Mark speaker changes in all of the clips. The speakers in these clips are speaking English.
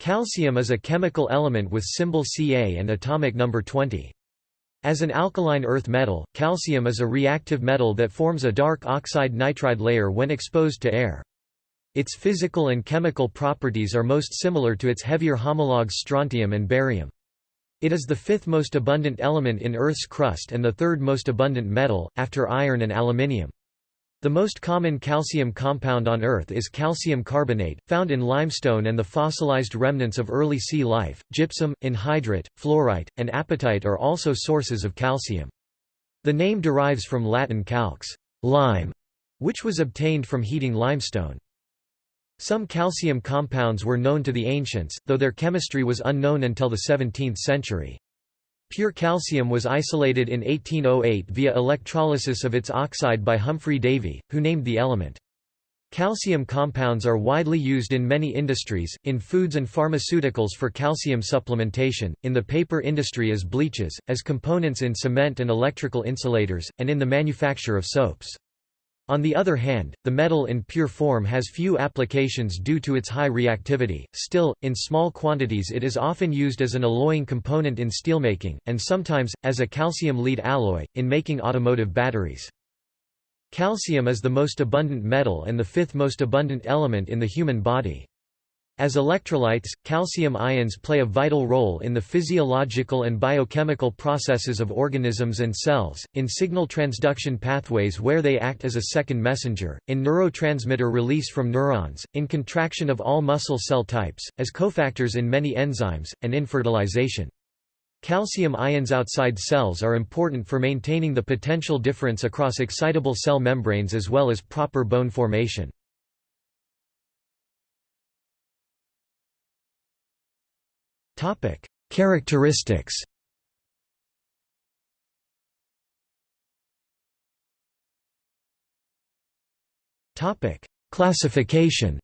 Speaker 1: Calcium is a chemical element with symbol Ca and atomic number 20. As an alkaline earth metal, calcium is a reactive metal that forms a dark oxide nitride layer when exposed to air. Its physical and chemical properties are most similar to its heavier homologues strontium and barium. It is the fifth most abundant element in Earth's crust and the third most abundant metal, after iron and aluminium. The most common calcium compound on Earth is calcium carbonate, found in limestone and the fossilized remnants of early sea life. Gypsum, anhydrite, fluorite, and apatite are also sources of calcium. The name derives from Latin calx, lime, which was obtained from heating limestone. Some calcium compounds were known to the ancients, though their chemistry was unknown until the 17th century. Pure calcium was isolated in 1808 via electrolysis of its oxide by Humphry Davy, who named the element. Calcium compounds are widely used in many industries, in foods and pharmaceuticals for calcium supplementation, in the paper industry as bleaches, as components in cement and electrical insulators, and in the manufacture of soaps. On the other hand, the metal in pure form has few applications due to its high reactivity, still, in small quantities it is often used as an alloying component in steelmaking, and sometimes, as a calcium lead alloy, in making automotive batteries. Calcium is the most abundant metal and the fifth most abundant element in the human body. As electrolytes, calcium ions play a vital role in the physiological and biochemical processes of organisms and cells, in signal transduction pathways where they act as a second messenger, in neurotransmitter release from neurons, in contraction of all muscle cell types, as cofactors in many enzymes, and in fertilization. Calcium ions outside cells are important for maintaining the potential difference across excitable cell membranes as well as proper bone formation. Topic: Characteristics. Topic: Classification.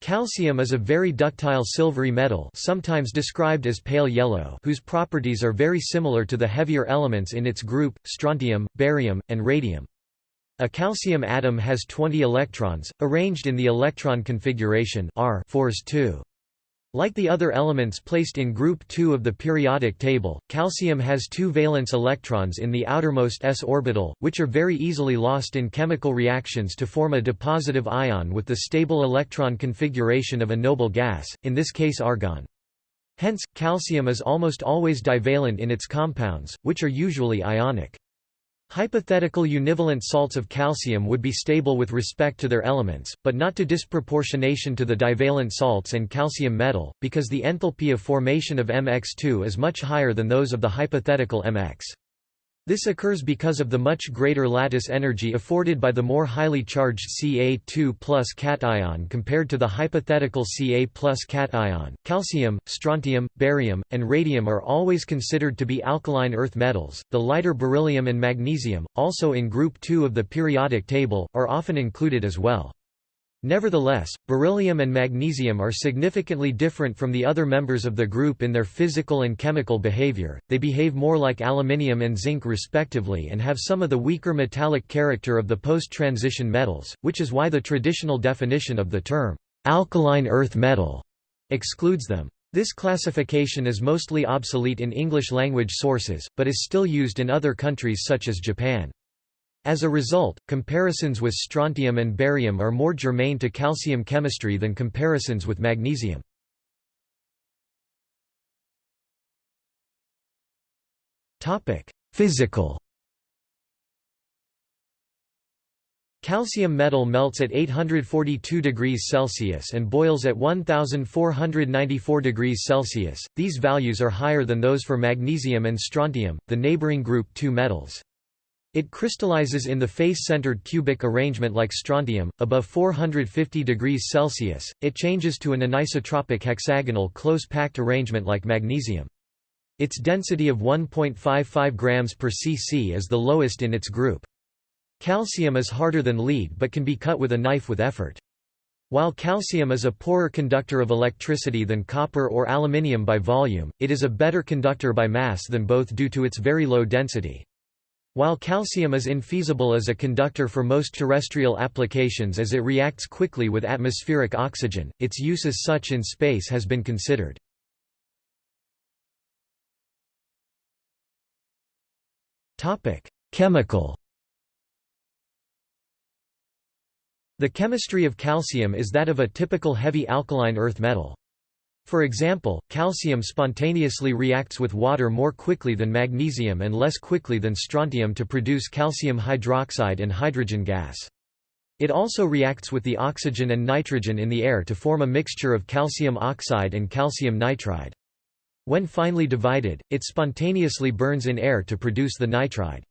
Speaker 1: Calcium is a very ductile silvery metal sometimes described as pale yellow whose properties are very similar to the heavier elements in its group, strontium, barium, and radium. A calcium atom has 20 electrons, arranged in the electron configuration R 2. Like the other elements placed in group 2 of the periodic table, calcium has two valence electrons in the outermost s orbital, which are very easily lost in chemical reactions to form a dipositive ion with the stable electron configuration of a noble gas, in this case argon. Hence, calcium is almost always divalent in its compounds, which are usually ionic. Hypothetical univalent salts of calcium would be stable with respect to their elements, but not to disproportionation to the divalent salts and calcium metal, because the enthalpy of formation of MX2 is much higher than those of the hypothetical MX. This occurs because of the much greater lattice energy afforded by the more highly charged Ca2 plus cation compared to the hypothetical Ca plus cation. Calcium, strontium, barium, and radium are always considered to be alkaline earth metals. The lighter beryllium and magnesium, also in group 2 of the periodic table, are often included as well. Nevertheless, beryllium and magnesium are significantly different from the other members of the group in their physical and chemical behavior, they behave more like aluminium and zinc respectively and have some of the weaker metallic character of the post-transition metals, which is why the traditional definition of the term, "'alkaline earth metal' excludes them. This classification is mostly obsolete in English-language sources, but is still used in other countries such as Japan. As a result, comparisons with strontium and barium are more germane to calcium chemistry than comparisons with magnesium. Physical Calcium metal melts at 842 degrees Celsius and boils at 1494 degrees Celsius. These values are higher than those for magnesium and strontium, the neighboring group 2 metals. It crystallizes in the face-centered cubic arrangement like strontium, above 450 degrees Celsius, it changes to an anisotropic hexagonal close-packed arrangement like magnesium. Its density of 1.55 grams per cc is the lowest in its group. Calcium is harder than lead but can be cut with a knife with effort. While calcium is a poorer conductor of electricity than copper or aluminium by volume, it is a better conductor by mass than both due to its very low density. While calcium is infeasible as a conductor for most terrestrial applications as it reacts quickly with atmospheric oxygen, its use as such in space has been considered. Chemical The chemistry of calcium is that of a typical heavy alkaline earth metal. For example, calcium spontaneously reacts with water more quickly than magnesium and less quickly than strontium to produce calcium hydroxide and hydrogen gas. It also reacts with the oxygen and nitrogen in the air to form a mixture of calcium oxide and calcium nitride. When finely divided, it spontaneously burns in air to produce the nitride.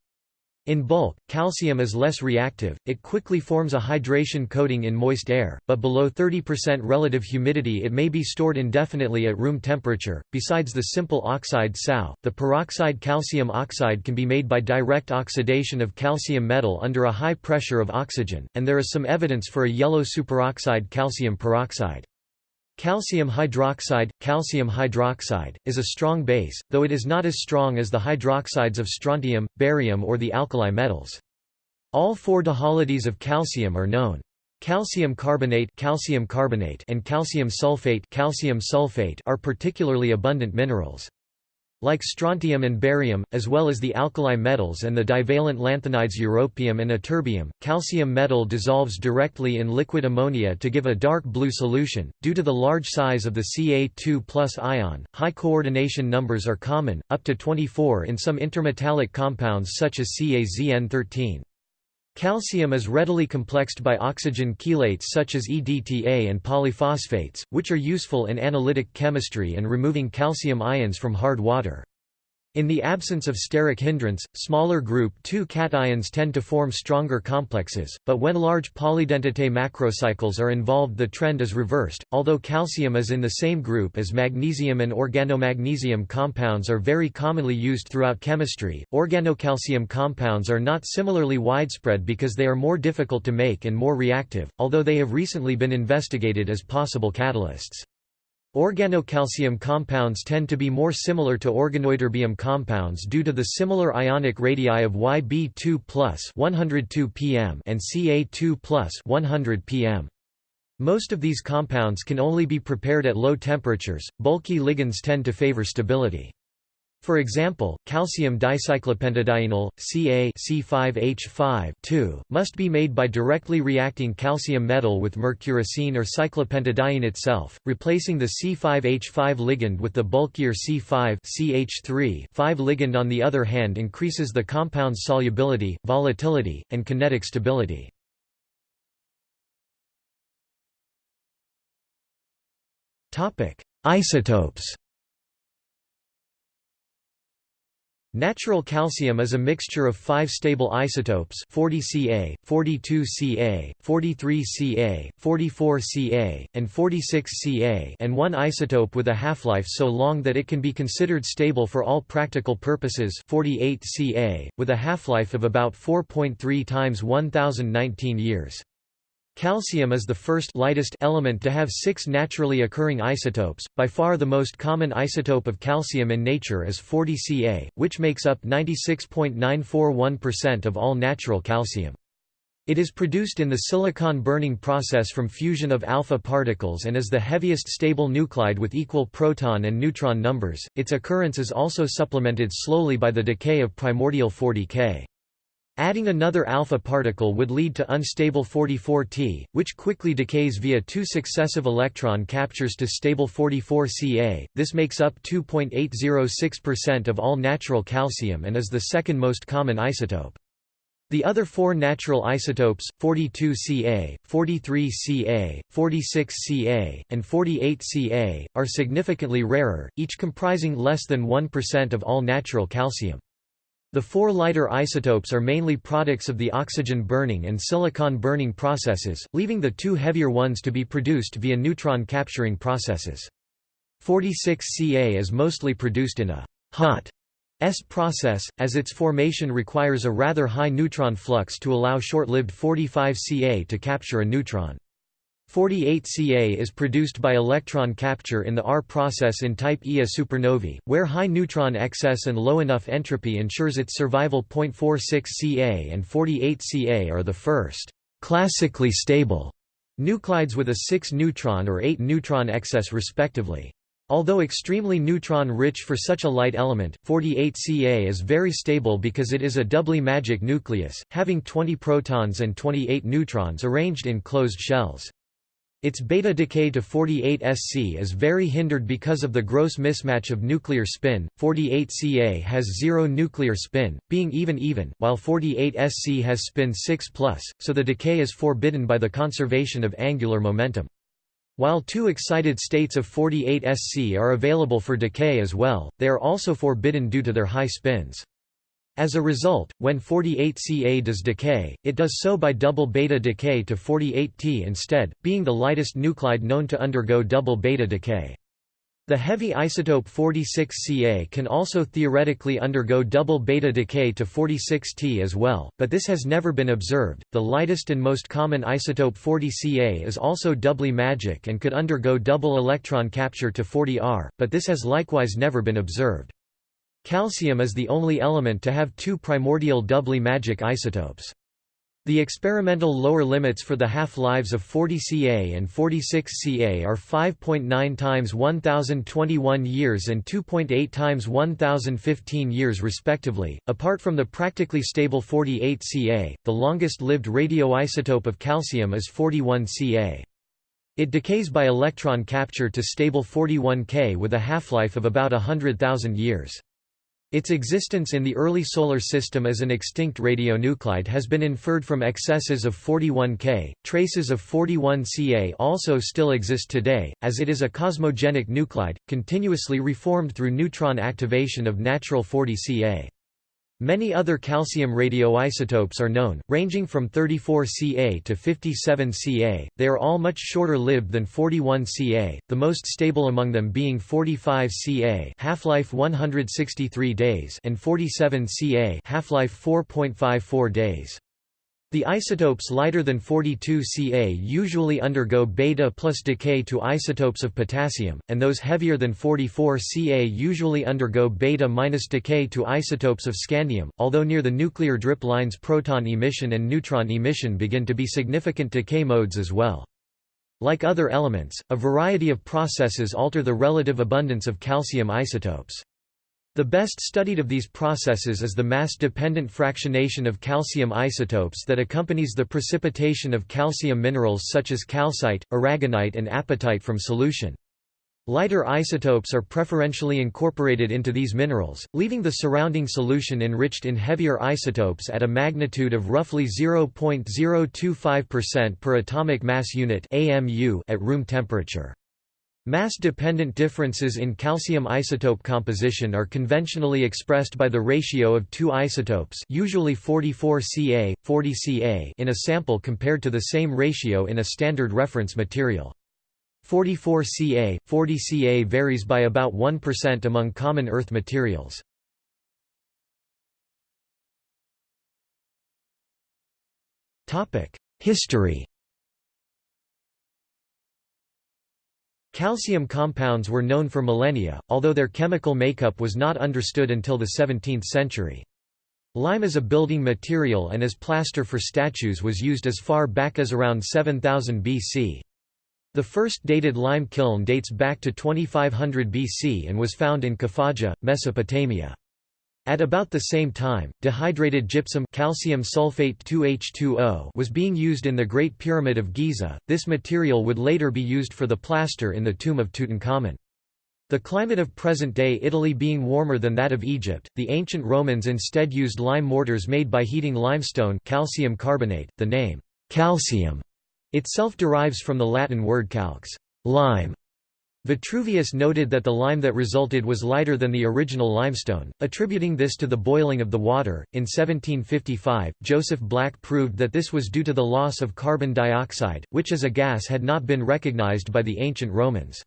Speaker 1: In bulk, calcium is less reactive, it quickly forms a hydration coating in moist air, but below 30% relative humidity it may be stored indefinitely at room temperature. Besides the simple oxide SaO, the peroxide calcium oxide can be made by direct oxidation of calcium metal under a high pressure of oxygen, and there is some evidence for a yellow superoxide calcium peroxide. Calcium hydroxide, calcium hydroxide, is a strong base, though it is not as strong as the hydroxides of strontium, barium or the alkali metals. All four dihalides of calcium are known. Calcium carbonate, calcium carbonate and calcium sulfate, calcium sulfate are particularly abundant minerals. Like strontium and barium, as well as the alkali metals and the divalent lanthanides europium and ytterbium, calcium metal dissolves directly in liquid ammonia to give a dark blue solution. Due to the large size of the Ca2 ion, high coordination numbers are common, up to 24 in some intermetallic compounds such as CaZN13. Calcium is readily complexed by oxygen chelates such as EDTA and polyphosphates, which are useful in analytic chemistry and removing calcium ions from hard water. In the absence of steric hindrance, smaller group 2 cations tend to form stronger complexes, but when large polydentate macrocycles are involved the trend is reversed. Although calcium is in the same group as magnesium and organomagnesium compounds are very commonly used throughout chemistry, organocalcium compounds are not similarly widespread because they are more difficult to make and more reactive, although they have recently been investigated as possible catalysts. Organocalcium compounds tend to be more similar to organoytterbium compounds due to the similar ionic radii of Yb2 102 pm and Ca2 100 pm. Most of these compounds can only be prepared at low temperatures. Bulky ligands tend to favor stability. For example, calcium dicyclopentadienyl, Ca C5H5 must be made by directly reacting calcium metal with mercurocene or cyclopentadiene itself, replacing the C5H5 ligand with the bulkier C5 CH3 5 ligand on the other hand increases the compound's solubility, volatility, and kinetic stability. Isotopes Natural calcium is a mixture of five stable isotopes 40 Ca, 42 Ca, 43 Ca, 44 Ca, and 46 Ca and one isotope with a half-life so long that it can be considered stable for all practical purposes 48 Ca, with a half-life of about 4.3 times 1019 years. Calcium is the first lightest element to have six naturally occurring isotopes. By far the most common isotope of calcium in nature is 40 Ca, which makes up 96.941% of all natural calcium. It is produced in the silicon burning process from fusion of alpha particles and is the heaviest stable nuclide with equal proton and neutron numbers. Its occurrence is also supplemented slowly by the decay of primordial 40K. Adding another alpha particle would lead to unstable 44T, which quickly decays via two successive electron captures to stable 44Ca. This makes up 2.806% of all natural calcium and is the second most common isotope. The other four natural isotopes, 42Ca, 43Ca, 46Ca, and 48Ca, are significantly rarer, each comprising less than 1% of all natural calcium. The four lighter isotopes are mainly products of the oxygen burning and silicon burning processes, leaving the two heavier ones to be produced via neutron capturing processes. 46Ca is mostly produced in a hot S process, as its formation requires a rather high neutron flux to allow short-lived 45Ca to capture a neutron. 48Ca is produced by electron capture in the R process in type Ia supernovae, where high neutron excess and low enough entropy ensures its survival. 0.46 Ca and 48Ca are the first classically stable nuclides with a 6 neutron or 8 neutron excess respectively. Although extremely neutron-rich for such a light element, 48Ca is very stable because it is a doubly magic nucleus, having 20 protons and 28 neutrons arranged in closed shells. Its beta decay to 48 Sc is very hindered because of the gross mismatch of nuclear spin. 48 Ca has zero nuclear spin, being even-even, while 48 Sc has spin 6+, so the decay is forbidden by the conservation of angular momentum. While two excited states of 48 Sc are available for decay as well, they are also forbidden due to their high spins. As a result, when 48Ca does decay, it does so by double beta decay to 48T instead, being the lightest nuclide known to undergo double beta decay. The heavy isotope 46Ca can also theoretically undergo double beta decay to 46T as well, but this has never been observed. The lightest and most common isotope 40Ca is also doubly magic and could undergo double electron capture to 40R, but this has likewise never been observed. Calcium is the only element to have two primordial doubly magic isotopes. The experimental lower limits for the half-lives of 40 Ca and 46 Ca are 5.9 times 1021 years and 2.8 times 1015 years respectively. Apart from the practically stable 48 Ca, the longest-lived radioisotope of calcium is 41 Ca. It decays by electron capture to stable 41 K with a half-life of about 100,000 years. Its existence in the early Solar System as an extinct radionuclide has been inferred from excesses of 41K. Traces of 41Ca also still exist today, as it is a cosmogenic nuclide, continuously reformed through neutron activation of natural 40Ca. Many other calcium radioisotopes are known, ranging from 34 Ca to 57 Ca. They are all much shorter lived than 41 Ca, the most stable among them being 45 Ca, half-life 163 days, and 47 Ca, half-life 4.54 days. The isotopes lighter than 42 Ca usually undergo beta plus decay to isotopes of potassium, and those heavier than 44 Ca usually undergo beta minus decay to isotopes of scandium, although near the nuclear drip lines proton emission and neutron emission begin to be significant decay modes as well. Like other elements, a variety of processes alter the relative abundance of calcium isotopes. The best studied of these processes is the mass-dependent fractionation of calcium isotopes that accompanies the precipitation of calcium minerals such as calcite, aragonite and apatite from solution. Lighter isotopes are preferentially incorporated into these minerals, leaving the surrounding solution enriched in heavier isotopes at a magnitude of roughly 0.025% per atomic mass unit at room temperature. Mass-dependent differences in calcium isotope composition are conventionally expressed by the ratio of two isotopes usually 44 Ca, 40 Ca in a sample compared to the same ratio in a standard reference material. 44 Ca, 40 Ca varies by about 1% among common Earth materials. History Calcium compounds were known for millennia, although their chemical makeup was not understood until the 17th century. Lime as a building material and as plaster for statues was used as far back as around 7000 BC. The first dated lime kiln dates back to 2500 BC and was found in Khafaja, Mesopotamia. At about the same time, dehydrated gypsum calcium sulfate 2H2O was being used in the Great Pyramid of Giza. This material would later be used for the plaster in the tomb of Tutankhamun. The climate of present-day Italy being warmer than that of Egypt, the ancient Romans instead used lime mortars made by heating limestone calcium carbonate. The name calcium itself derives from the Latin word calx, lime, Vitruvius noted that the lime that resulted was lighter than the original limestone, attributing this to the boiling of the water. In 1755, Joseph Black proved that this was due to the loss of carbon dioxide, which as a gas had not been recognized by the ancient Romans.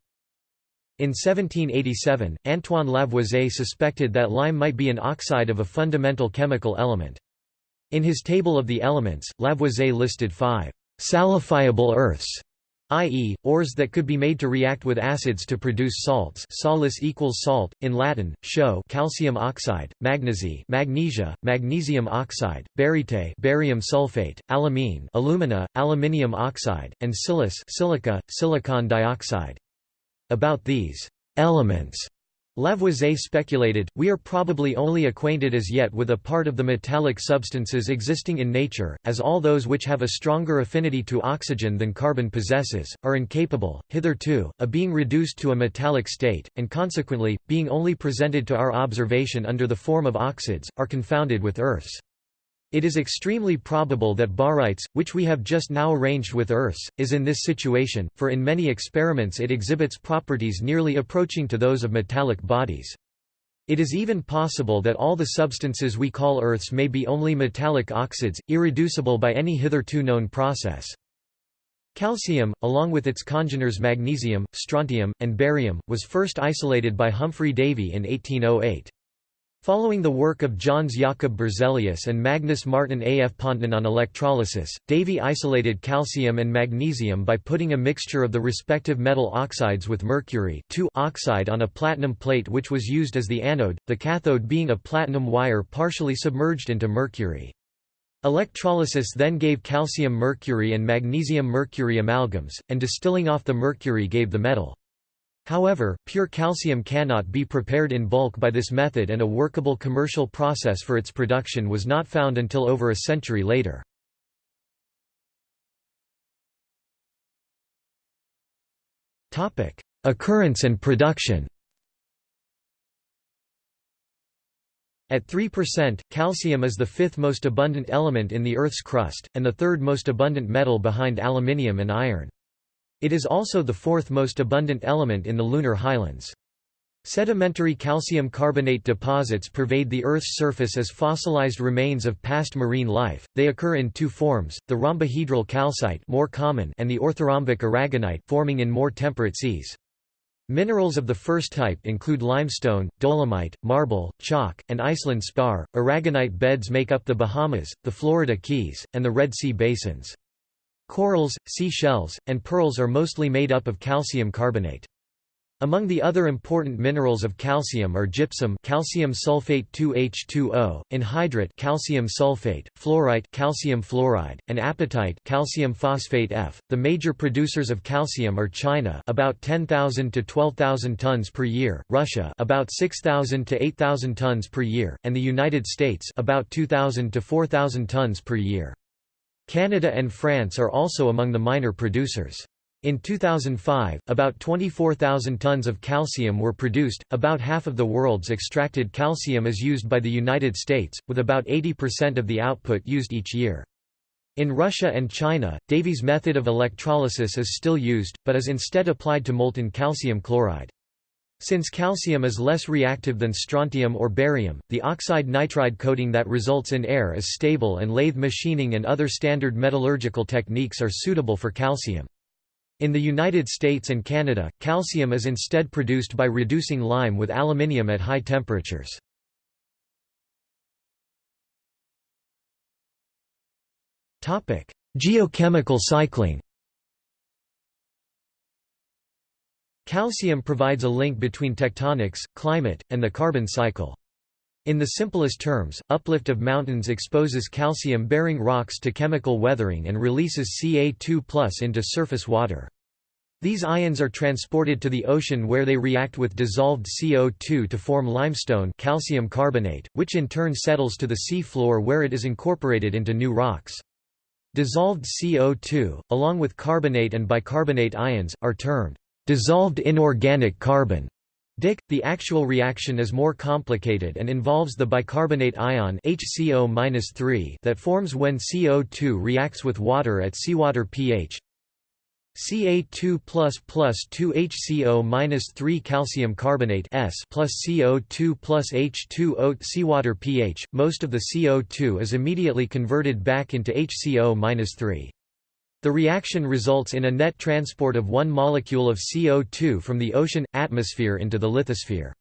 Speaker 1: In 1787, Antoine Lavoisier suspected that lime might be an oxide of a fundamental chemical element. In his table of the elements, Lavoisier listed five salifiable earths i.e., ores that could be made to react with acids to produce salts salis equals salt, in Latin, chaux calcium oxide, magnesi magnesia, magnesium oxide, baryte barium sulfate, aluminum alumina, aluminium oxide, and silice silica, silicon dioxide. About these elements Lavoisier speculated, we are probably only acquainted as yet with a part of the metallic substances existing in nature, as all those which have a stronger affinity to oxygen than carbon possesses, are incapable, hitherto, of being reduced to a metallic state, and consequently, being only presented to our observation under the form of oxides, are confounded with earths. It is extremely probable that barytes, which we have just now arranged with earths, is in this situation, for in many experiments it exhibits properties nearly approaching to those of metallic bodies. It is even possible that all the substances we call earths may be only metallic oxides, irreducible by any hitherto known process. Calcium, along with its congeners magnesium, strontium, and barium, was first isolated by Humphry Davy in 1808. Following the work of Jöns Jakob Berzelius and Magnus Martin af Pontin on electrolysis, Davy isolated calcium and magnesium by putting a mixture of the respective metal oxides with mercury oxide on a platinum plate which was used as the anode, the cathode being a platinum wire partially submerged into mercury. Electrolysis then gave calcium mercury and magnesium mercury amalgams, and distilling off the mercury gave the metal. However, pure calcium cannot be prepared in bulk by this method and a workable commercial process for its production was not found until over a century later. Occurrence and production At 3%, calcium is the fifth most abundant element in the Earth's crust, and the third most abundant metal behind aluminium and iron. It is also the fourth most abundant element in the lunar highlands. Sedimentary calcium carbonate deposits pervade the Earth's surface as fossilized remains of past marine life. They occur in two forms: the rhombohedral calcite, more common, and the orthorhombic aragonite, forming in more temperate seas. Minerals of the first type include limestone, dolomite, marble, chalk, and Iceland spar. Aragonite beds make up the Bahamas, the Florida Keys, and the Red Sea basins. Corals, seashells, and pearls are mostly made up of calcium carbonate. Among the other important minerals of calcium are gypsum calcium sulfate 2H2O, anhydrite calcium sulfate, fluorite calcium fluoride, and apatite calcium phosphate F. The major producers of calcium are China about 10,000 to 12,000 tons per year, Russia about 6,000 to 8,000 tons per year, and the United States about 2,000 to 4,000 tons per year. Canada and France are also among the minor producers. In 2005, about 24,000 tons of calcium were produced, about half of the world's extracted calcium is used by the United States, with about 80% of the output used each year. In Russia and China, Davy's method of electrolysis is still used, but is instead applied to molten calcium chloride. Since calcium is less reactive than strontium or barium, the oxide nitride coating that results in air is stable and lathe machining and other standard metallurgical techniques are suitable for calcium. In the United States and Canada, calcium is instead produced by reducing lime with aluminium at high temperatures. Geochemical cycling Calcium provides a link between tectonics, climate, and the carbon cycle. In the simplest terms, uplift of mountains exposes calcium-bearing rocks to chemical weathering and releases Ca2 into surface water. These ions are transported to the ocean where they react with dissolved CO2 to form limestone calcium carbonate, which in turn settles to the sea floor where it is incorporated into new rocks. Dissolved CO2, along with carbonate and bicarbonate ions, are termed dissolved inorganic carbon. DIC, The actual reaction is more complicated and involves the bicarbonate ion HCO that forms when CO2 reacts with water at seawater pH. Ca2 plus plus 2 HCO minus 3 calcium carbonate S plus CO2 plus H2O seawater pH. Most of the CO2 is immediately converted back into HCO minus 3. The reaction results in a net transport of one molecule of CO2 from the ocean, atmosphere into the lithosphere.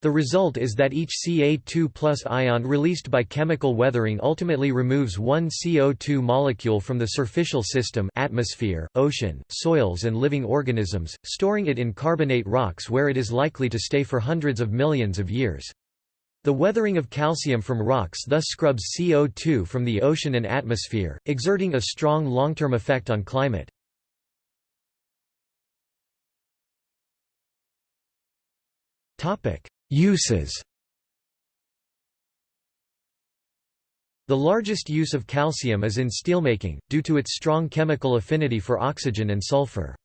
Speaker 1: The result is that each Ca2 ion released by chemical weathering ultimately removes one CO2 molecule from the superficial system atmosphere, ocean, soils and living organisms, storing it in carbonate rocks where it is likely to stay for hundreds of millions of years. The weathering of calcium from rocks thus scrubs CO2 from the ocean and atmosphere, exerting a strong long-term effect on climate. Uses The largest use of calcium is in steelmaking, due to its strong chemical affinity for oxygen and sulfur.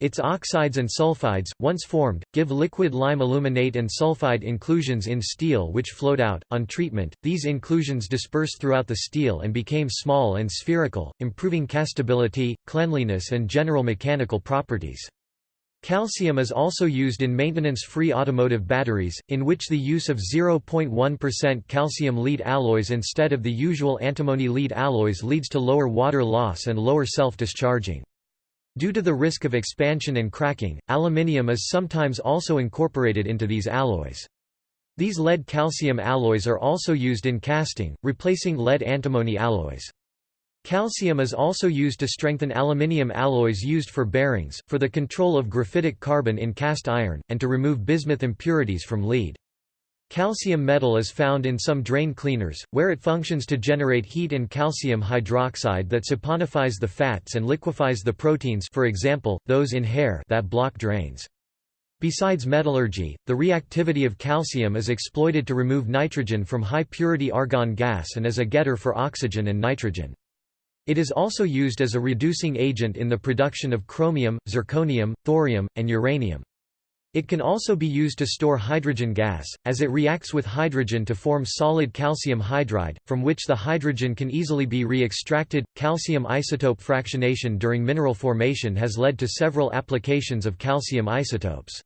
Speaker 1: Its oxides and sulfides, once formed, give liquid lime aluminate and sulfide inclusions in steel which float out. On treatment, these inclusions disperse throughout the steel and became small and spherical, improving castability, cleanliness and general mechanical properties. Calcium is also used in maintenance-free automotive batteries, in which the use of 0.1% calcium lead alloys instead of the usual antimony lead alloys leads to lower water loss and lower self-discharging. Due to the risk of expansion and cracking, aluminium is sometimes also incorporated into these alloys. These lead-calcium alloys are also used in casting, replacing lead-antimony alloys. Calcium is also used to strengthen aluminium alloys used for bearings, for the control of graphitic carbon in cast iron, and to remove bismuth impurities from lead. Calcium metal is found in some drain cleaners, where it functions to generate heat and calcium hydroxide that saponifies the fats and liquefies the proteins for example, those in hair that block drains. Besides metallurgy, the reactivity of calcium is exploited to remove nitrogen from high-purity argon gas and as a getter for oxygen and nitrogen. It is also used as a reducing agent in the production of chromium, zirconium, thorium, and uranium. It can also be used to store hydrogen gas, as it reacts with hydrogen to form solid calcium hydride, from which the hydrogen can easily be re-extracted. Calcium isotope fractionation during mineral formation has led to several applications of calcium isotopes.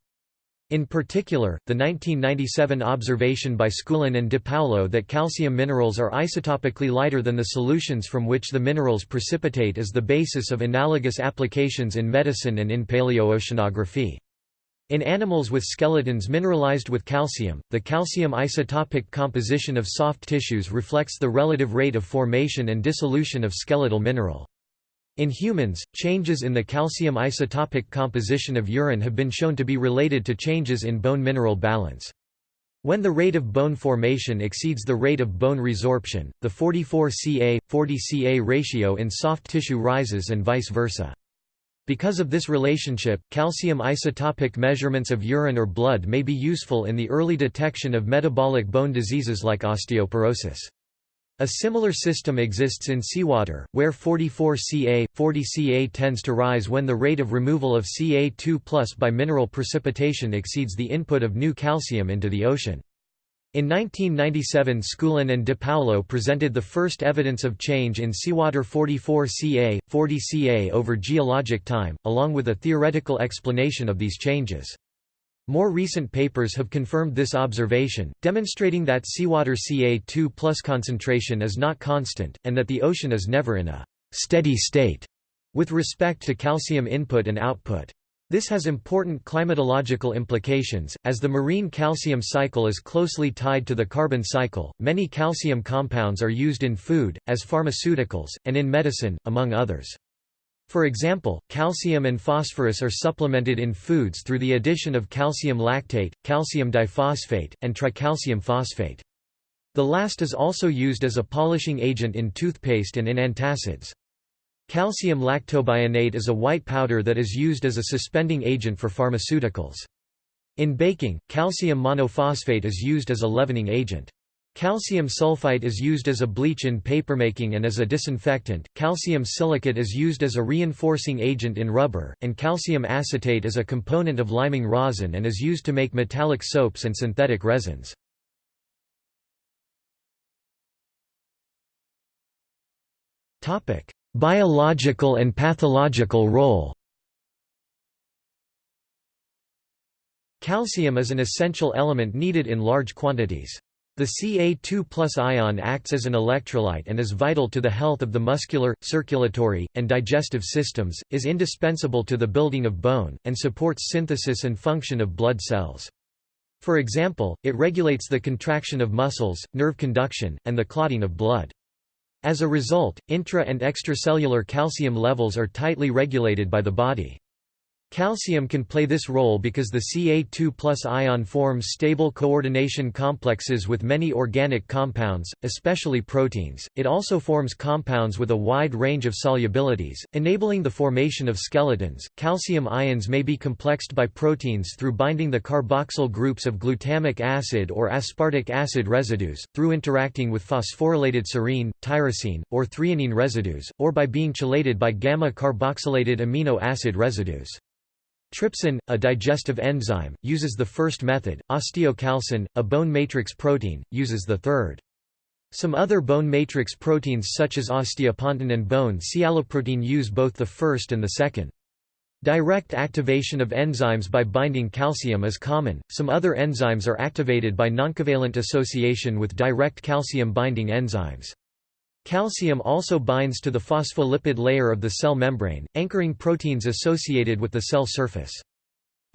Speaker 1: In particular, the 1997 observation by Skulan and DePaolo that calcium minerals are isotopically lighter than the solutions from which the minerals precipitate is the basis of analogous applications in medicine and in paleooceanography. In animals with skeletons mineralized with calcium, the calcium isotopic composition of soft tissues reflects the relative rate of formation and dissolution of skeletal mineral. In humans, changes in the calcium isotopic composition of urine have been shown to be related to changes in bone mineral balance. When the rate of bone formation exceeds the rate of bone resorption, the 44 Ca, 40 Ca ratio in soft tissue rises and vice versa. Because of this relationship, calcium isotopic measurements of urine or blood may be useful in the early detection of metabolic bone diseases like osteoporosis. A similar system exists in seawater, where 44 Ca, 40 Ca tends to rise when the rate of removal of Ca2 by mineral precipitation exceeds the input of new calcium into the ocean. In 1997 Skulan and DePaolo presented the first evidence of change in seawater 44 Ca, 40 Ca over geologic time, along with a theoretical explanation of these changes. More recent papers have confirmed this observation, demonstrating that seawater Ca2 concentration is not constant, and that the ocean is never in a «steady state» with respect to calcium input and output. This has important climatological implications, as the marine calcium cycle is closely tied to the carbon cycle. Many calcium compounds are used in food, as pharmaceuticals, and in medicine, among others. For example, calcium and phosphorus are supplemented in foods through the addition of calcium lactate, calcium diphosphate, and tricalcium phosphate. The last is also used as a polishing agent in toothpaste and in antacids. Calcium lactobionate is a white powder that is used as a suspending agent for pharmaceuticals. In baking, calcium monophosphate is used as a leavening agent. Calcium sulfite is used as a bleach in papermaking and as a disinfectant, calcium silicate is used as a reinforcing agent in rubber, and calcium acetate is a component of liming rosin and is used to make metallic soaps and synthetic resins. Biological and pathological role Calcium is an essential element needed in large quantities. The Ca2 ion acts as an electrolyte and is vital to the health of the muscular, circulatory, and digestive systems, is indispensable to the building of bone, and supports synthesis and function of blood cells. For example, it regulates the contraction of muscles, nerve conduction, and the clotting of blood. As a result, intra- and extracellular calcium levels are tightly regulated by the body. Calcium can play this role because the Ca2 ion forms stable coordination complexes with many organic compounds, especially proteins. It also forms compounds with a wide range of solubilities, enabling the formation of skeletons. Calcium ions may be complexed by proteins through binding the carboxyl groups of glutamic acid or aspartic acid residues, through interacting with phosphorylated serine, tyrosine, or threonine residues, or by being chelated by gamma carboxylated amino acid residues. Trypsin, a digestive enzyme, uses the first method, osteocalcin, a bone matrix protein, uses the third. Some other bone matrix proteins such as osteopontin and bone sialoprotein use both the first and the second. Direct activation of enzymes by binding calcium is common, some other enzymes are activated by noncovalent association with direct calcium binding enzymes. Calcium also binds to the phospholipid layer of the cell membrane, anchoring proteins associated with the cell surface.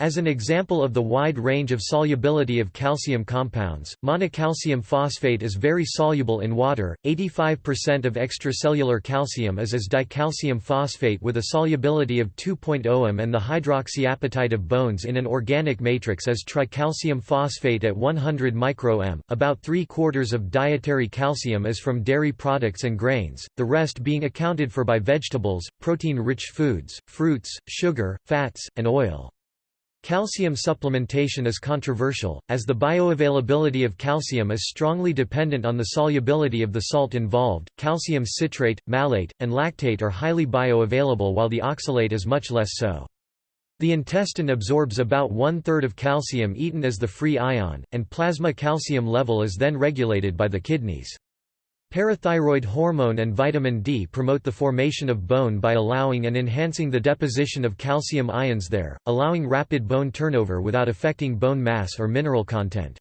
Speaker 1: As an example of the wide range of solubility of calcium compounds, monocalcium phosphate is very soluble in water. 85% of extracellular calcium is as dicalcium phosphate with a solubility of 2.0 m and the hydroxyapatite of bones in an organic matrix is tricalcium phosphate at 100 micro-m. About 3 quarters of dietary calcium is from dairy products and grains, the rest being accounted for by vegetables, protein-rich foods, fruits, sugar, fats, and oil. Calcium supplementation is controversial, as the bioavailability of calcium is strongly dependent on the solubility of the salt involved. Calcium citrate, malate, and lactate are highly bioavailable while the oxalate is much less so. The intestine absorbs about one-third of calcium eaten as the free ion, and plasma calcium level is then regulated by the kidneys. Parathyroid hormone and vitamin D promote the formation of bone by allowing and enhancing the deposition of calcium ions there, allowing rapid bone turnover without affecting bone mass or mineral content.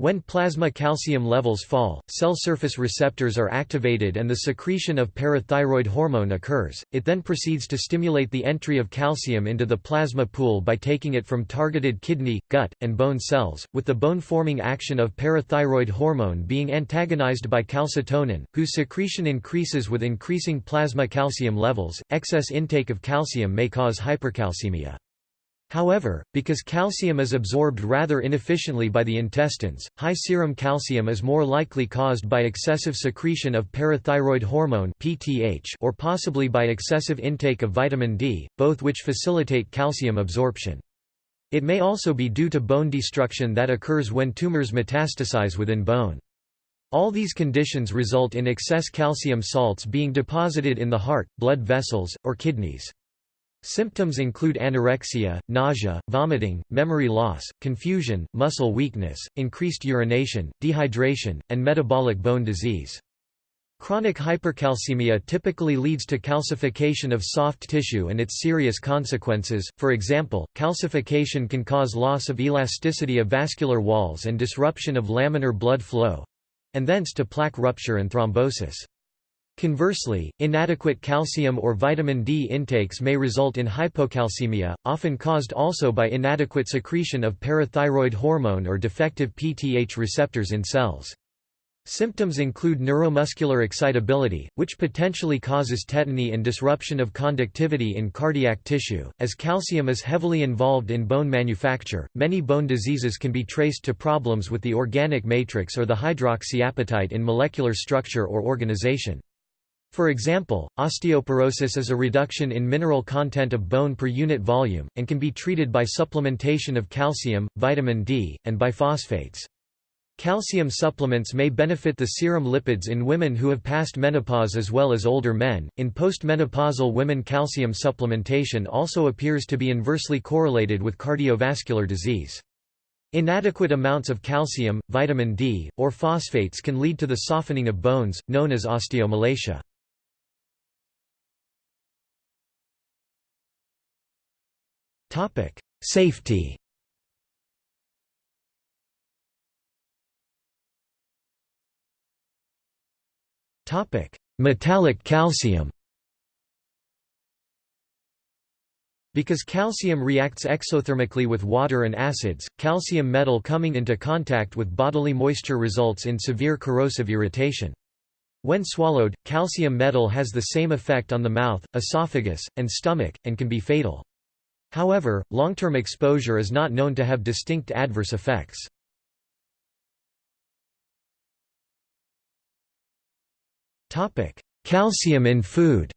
Speaker 1: When plasma calcium levels fall, cell surface receptors are activated and the secretion of parathyroid hormone occurs, it then proceeds to stimulate the entry of calcium into the plasma pool by taking it from targeted kidney, gut, and bone cells, with the bone-forming action of parathyroid hormone being antagonized by calcitonin, whose secretion increases with increasing plasma calcium levels. Excess intake of calcium may cause hypercalcemia. However, because calcium is absorbed rather inefficiently by the intestines, high serum calcium is more likely caused by excessive secretion of parathyroid hormone (PTH) or possibly by excessive intake of vitamin D, both which facilitate calcium absorption. It may also be due to bone destruction that occurs when tumors metastasize within bone. All these conditions result in excess calcium salts being deposited in the heart, blood vessels, or kidneys. Symptoms include anorexia, nausea, vomiting, memory loss, confusion, muscle weakness, increased urination, dehydration, and metabolic bone disease. Chronic hypercalcemia typically leads to calcification of soft tissue and its serious consequences, for example, calcification can cause loss of elasticity of vascular walls and disruption of laminar blood flow—and thence to plaque rupture and thrombosis. Conversely, inadequate calcium or vitamin D intakes may result in hypocalcemia, often caused also by inadequate secretion of parathyroid hormone or defective PTH receptors in cells. Symptoms include neuromuscular excitability, which potentially causes tetany and disruption of conductivity in cardiac tissue. As calcium is heavily involved in bone manufacture, many bone diseases can be traced to problems with the organic matrix or the hydroxyapatite in molecular structure or organization. For example, osteoporosis is a reduction in mineral content of bone per unit volume, and can be treated by supplementation of calcium, vitamin D, and biphosphates. Calcium supplements may benefit the serum lipids in women who have passed menopause as well as older men. In postmenopausal women, calcium supplementation also appears to be inversely correlated with cardiovascular disease. Inadequate amounts of calcium, vitamin D, or phosphates can lead to the softening of bones, known as osteomalacia. Topic: Safety. Topic: Metallic calcium. Because calcium reacts exothermically with water and acids, calcium metal coming into contact with bodily moisture results in severe corrosive irritation. When swallowed, calcium metal has the same effect on the mouth, esophagus, and stomach, and can be fatal. However, long-term exposure is not known to have distinct adverse effects. Calcium in food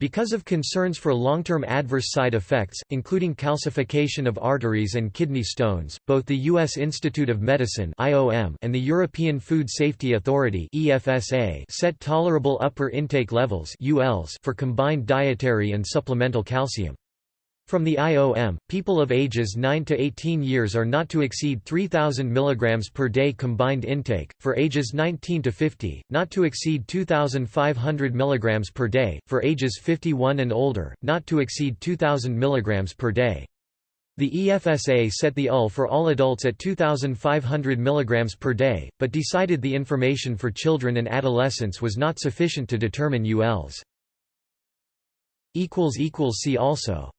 Speaker 1: Because of concerns for long-term adverse side effects, including calcification of arteries and kidney stones, both the U.S. Institute of Medicine and the European Food Safety Authority set tolerable upper intake levels for combined dietary and supplemental calcium. From the IOM, people of ages 9 to 18 years are not to exceed 3000 mg per day combined intake, for ages 19 to 50, not to exceed 2500 mg per day, for ages 51 and older, not to exceed 2000 mg per day. The EFSA set the UL for all adults at 2,500 mg per day, but decided the information for children and adolescents was not sufficient to determine ULs. See also